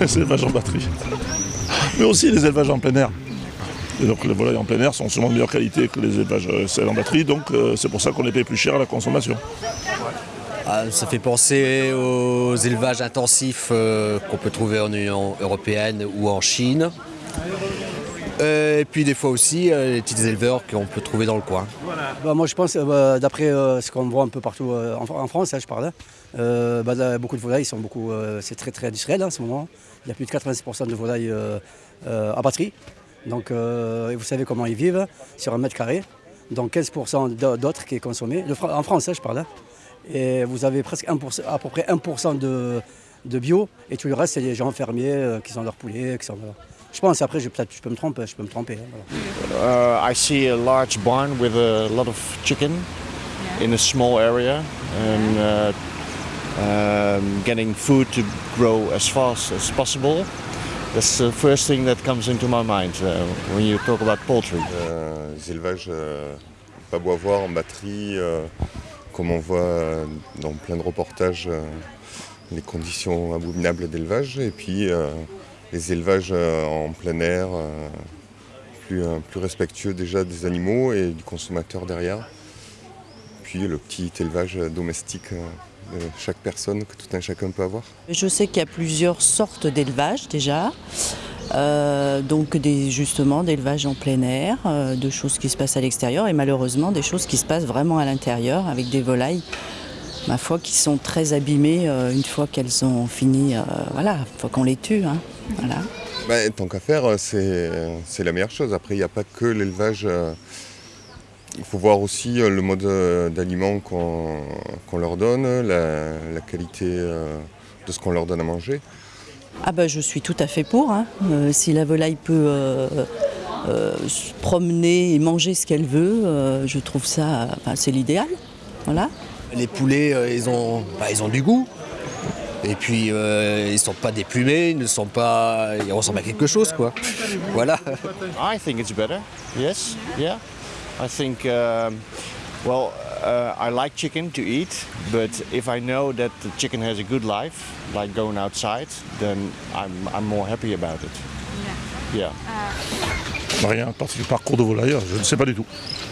les élevages en batterie. Mais aussi les élevages en plein air. Et donc les volailles en plein air sont souvent de meilleure qualité que les élevages euh, en batterie, donc euh, c'est pour ça qu'on les paye plus cher à la consommation. Ah, ça fait penser aux élevages intensifs euh, qu'on peut trouver en Union Européenne ou en Chine. Et puis des fois aussi les petits éleveurs qu'on peut trouver dans le coin. Bah, moi je pense, bah, d'après ce qu'on voit un peu partout en, France, hein, je parle, bah, beaucoup de volailles sont beaucoup, c'est très très industriel hein, en ce moment. Il y a plus de 86% de volailles à batterie. Donc vous savez comment ils vivent sur un mètre carré. Donc 15% d'autres qui est consommé. en France, hein, je parle. Et vous avez presque à peu près 1% de, de, bio. Et tout le reste, c'est les gens fermiers qui sont leurs poulets. Qui sont, je pense, après, je, peut-être je peux me tromper. Je peux me tromper uh, I see a large barn with a lot of chicken in a small area. And, uh, um, getting food to grow as fast as possible. That's the first thing that comes into my mind uh, when you talk about poultry. Euh, les élevages euh, pas bois en batterie, euh, comme on voit dans plein de reportages, euh, les conditions abominables d'élevage, et puis euh, les élevages euh, en plein air, plus, plus respectueux déjà des animaux et du consommateur derrière. Puis le petit élevage domestique de chaque personne que tout un chacun peut avoir Je sais qu'il y a plusieurs sortes d'élevage déjà. Euh, donc justement d'élevage en plein air, euh, de choses qui se passent à l'extérieur et malheureusement des choses qui se passent vraiment à l'intérieur avec des volailles, ma foi, qui sont très abîmées euh, une fois qu'elles ont fini, voilà, une fois qu'on les tue. Hein, voilà. Ben, tant qu'à faire, c'est la meilleure chose. Après, il n'y a pas que l'élevage il faut voir aussi euh, le mode euh, d'aliment qu'on leur donne, la, qualité euh, de ce qu'on leur donne à manger. Ah bah, je suis tout à fait pour. Hein. si la volaille peut se promener et manger ce qu'elle veut, je trouve ça, c'est l'idéal. Voilà. Les poulets, ils, ont, bah, ils ont du goût. Et puis ils ne sont pas déplumés, ils ne sont pas. Ils ressemblent à quelque chose quoi. Voilà. I think it's better. Yes. Yeah. I think, um, well, uh, I like chicken to eat, but if I know that the chicken has a good life, like going outside, then I'm, I'm more happy about it. Yeah. yeah. Uh... Rien, parce que parcours de volaille, je ne sais pas du tout.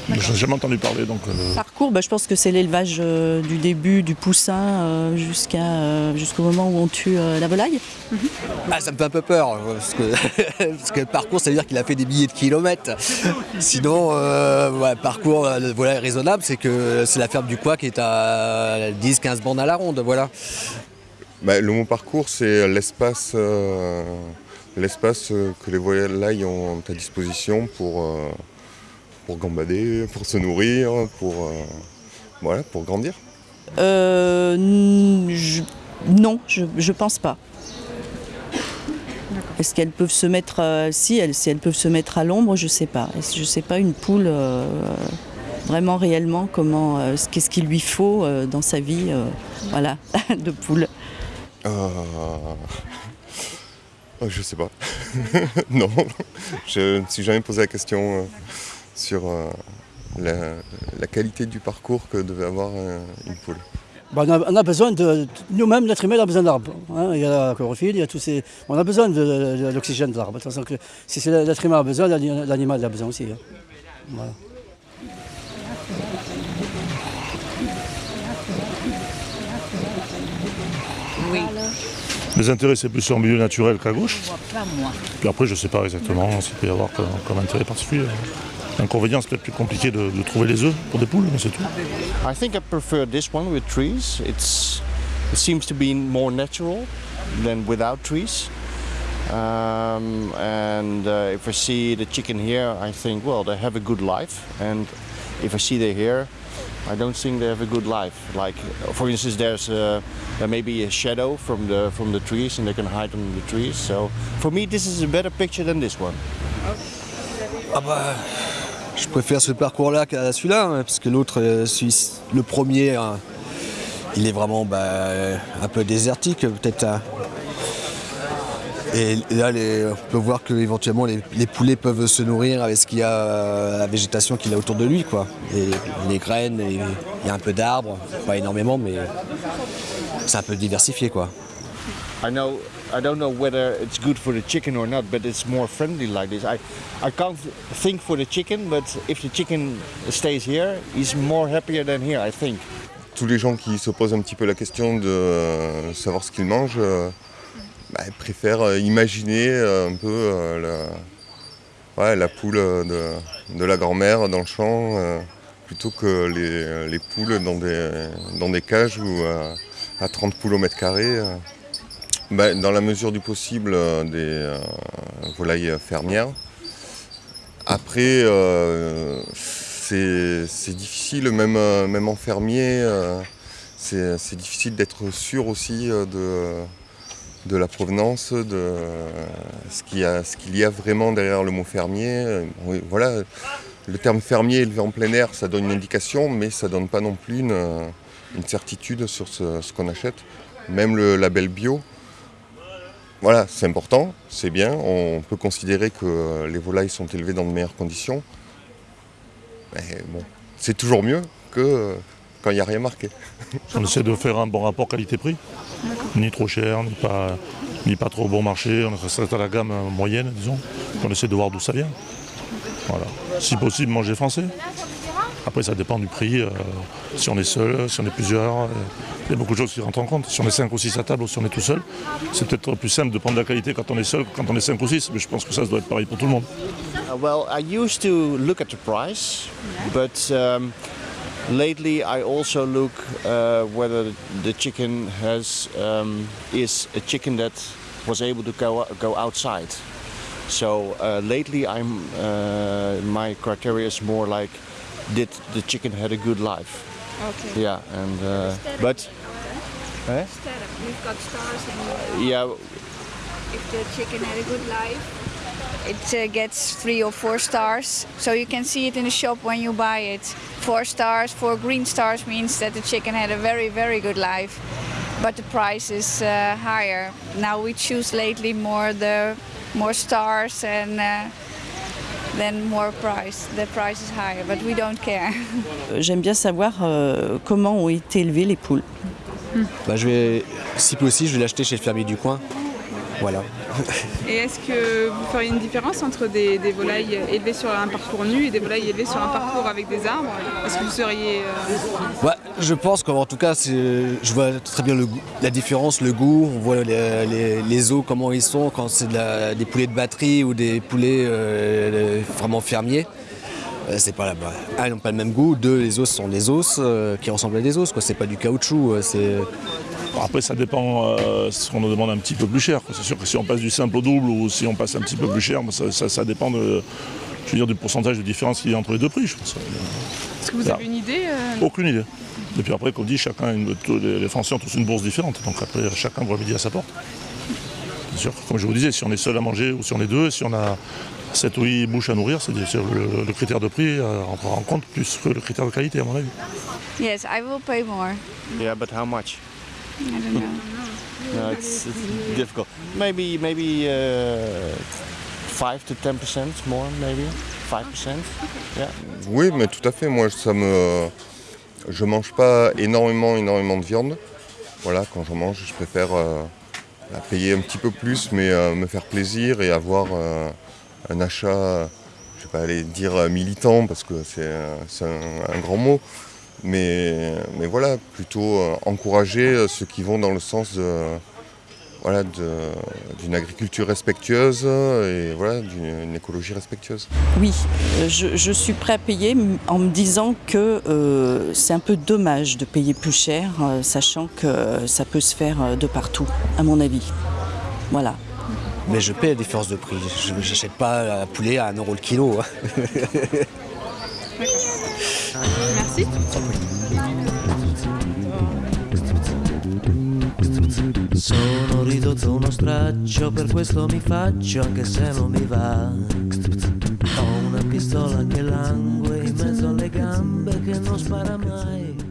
Je n'ai jamais entendu parler. Donc, euh... Parcours, bah, je pense que c'est l'élevage euh, du début du poussin euh, jusqu'à euh, jusqu'au moment où on tue euh, la volaille. Mm -hmm. ah, ça me fait un peu peur, parce que, parce que parcours, ça veut dire qu'il a fait des milliers de kilomètres. Sinon, ouais, parcours volaille raisonnable, c'est que c'est la ferme du Coin qui est à 10-15 bandes à la ronde. Voilà. Bah, le mot parcours, c'est l'espace l'espace que les volailles ont à disposition pour pour gambader, pour se nourrir, pour, euh, voilà, pour grandir euh, je, Non, je ne pense pas. Est-ce qu'elles peuvent se mettre, euh, si, elles, si elles peuvent se mettre à l'ombre, je ne sais pas. Je ne sais pas une poule euh, vraiment réellement comment, euh, qu'est-ce qu'il lui faut euh, dans sa vie, euh, voilà, de poule. Euh... Oh, je sais pas. non, je ne me suis jamais posé la question sur euh, la, la, qualité du parcours que devait avoir euh, une poule. Bah, on, a, on, a, besoin de. Nous-mêmes, l'être humain a besoin d'arbres. Hein. Il y a la chlorophylle, il y a tous ces. On a besoin de, de, de l'oxygène de l'arbre. De toute façon, que, si l'être humain a besoin, l'animal a besoin aussi. Hein. Voilà. Oui. Les intérêts, c'est plus en milieu naturel qu'à gauche. Puis après, je ne sais pas exactement s'il peut y avoir comme, comme intérêt particulier. L'inconvénient, c'est peut-être plus compliqué de, de, trouver les œufs pour des poules, mais c'est tout. I think I prefer this one with trees. It's, it seems to be more natural than without trees. Um, and uh, if I see the chicken here, I think, well, they have a good life. And if I see they here, I don't think they have a good life. Like, for instance, there's a, there may be a shadow from the from the trees, and they can hide under the trees. So, for me, this is a better picture than this one. Ah bah, je préfère ce parcours-là qu'à celui-là, hein, parce que l'autre, euh, le premier, hein, il est vraiment bah, un peu désertique, peut-être. Hein. Et là, on peut voir que éventuellement les, poulets peuvent se nourrir avec ce qu'il y a, euh, la végétation qu'il a autour de lui, quoi. Les, graines, il y a un peu d'arbres, pas énormément, mais c'est un peu diversifié, quoi. I don't know whether it's good for the chicken or not, but it's more friendly like this. I I can't think for the chicken, but if the chicken stays here, he's more happier than here, I think. Tous les gens qui se posent un petit peu la question de euh, savoir ce qu'ils mangent euh, bah, préfèrent euh, imaginer un peu la, ouais, la poule de, de la grand-mère dans le champ euh, plutôt que les, les poules dans des, dans des cages ou euh, à 30 poules au mètre carré. euh. Bah, dans la mesure du possible, euh, des euh, volailles fermières. Après, euh, c'est difficile, même, euh, même en fermier, euh, c'est difficile d'être sûr aussi euh, de, de la provenance, de euh, ce qu'il y, a- vraiment derrière le mot fermier. Euh, voilà, le terme fermier élevé en plein air, ça donne une indication, mais ça donne pas non plus une, euh, une certitude sur ce qu'on achète. Même le label bio, voilà, c'est important, c'est bien. On peut considérer que euh, les volailles sont élevées dans de meilleures conditions. Mais bon, c'est toujours mieux que euh, quand il n'y a rien marqué. On essaie de faire un bon rapport qualité-prix. Ni trop cher, ni pas, ni pas trop bon marché. On reste à la gamme moyenne, disons. On essaie de voir d'où ça vient. Voilà. Si possible, manger français. Après, ça dépend du prix. euh, si on est seul, si on est plusieurs. euh, il y a beaucoup de choses qui rentrent en compte. Si on est 5 ou 6 à table ou si on est tout seul, c'est peut-être plus simple de prendre la qualité quand on est seul que quand on est 5 ou 6. Mais je pense que ça, doit être pareil pour tout le monde. Uh, well, I used to look at the price, but um, lately I also look uh, whether the chicken has um, is a chicken that was able to go go outside. So uh, lately, I'm uh, my criteria is more like did the chicken had a good life? Okay. Yeah, and uh, but eh? We've got stars and yeah, if the chicken had a good life, it uh, gets three or four stars. So you can see it in the shop when you buy it. Four stars, four green stars means that the chicken had a very, very good life. But the price is uh, higher. Now we choose lately more the more stars and uh, then more price. The price is higher, but we don't care. J'aime bien savoir euh, comment ont été élevées les poules. Bah, je vais, si possible, je vais l'acheter chez le fermier du coin. Voilà. Et est-ce que vous feriez une différence entre des, des volailles élevées sur un parcours nu et des volailles élevées sur un parcours avec des arbres? Est-ce que vous seriez... euh, Ouais, je pense qu'en tout cas, je vois très bien le goût- la différence, le goût. On voit les, les- les os, comment ils sont quand c'est de des poulets de batterie ou des poulets euh, vraiment fermiers. Euh, c'est pas là Un, ils n'ont pas le même goût. Deux, les os sont des os euh, qui ressemblent à des os. C'est pas du caoutchouc. euh, C'est Bon, après, ça dépend euh, ce qu'on nous demande un petit peu plus cher. C'est sûr que si on passe du simple au double ou si on passe un petit peu plus cher, ça, ça- ça dépend de, je veux dire, du pourcentage de différence qu'il y a entre les deux prix. Je pense. Est-ce que vous avez une idée euh, Aucune idée. Et puis après, comme dit, chacun, une- les, Français ont tous une bourse différente. Donc après, chacun voit midi à sa porte. Bien sûr, comme je vous disais, si on est seul à manger ou si on est deux, si on a 7 ou 8 bouches à nourrir, c'est le, le critère de prix euh, rentrera en compte plus que le critère de qualité, à mon avis. yes, I will pay more. yeah, but how much? I don't know. No, it's, it's difficult. Maybe maybe uh, five to ten percent more, maybe five percent. Yeah. Oui, mais tout à fait. Moi, ça me, je mange pas énormément, énormément de viande. Voilà, quand j'en mange, je préfère euh, la payer un petit peu plus, mais euh, me faire plaisir et avoir euh, un achat, je vais pas aller dire militant parce que c'est c'est un, un grand mot, mais, mais voilà, plutôt euh, encourager euh, ceux qui vont dans le sens de voilà, d'une agriculture respectueuse et voilà, d'une une écologie respectueuse. Oui, euh, je, je suis prêt à payer en me disant que euh, c'est un peu dommage de payer plus cher, euh, sachant que ça peut se faire euh, de partout, à mon avis. Voilà. Mais je paie la différence de prix. Je n'achète pas un poulet à 1 euro le kilo. Merci. Sono ridotto uno straccio, per questo mi faccio anche se non mi va. Ho una pistola che langue in mezzo alle gambe che non spara mai.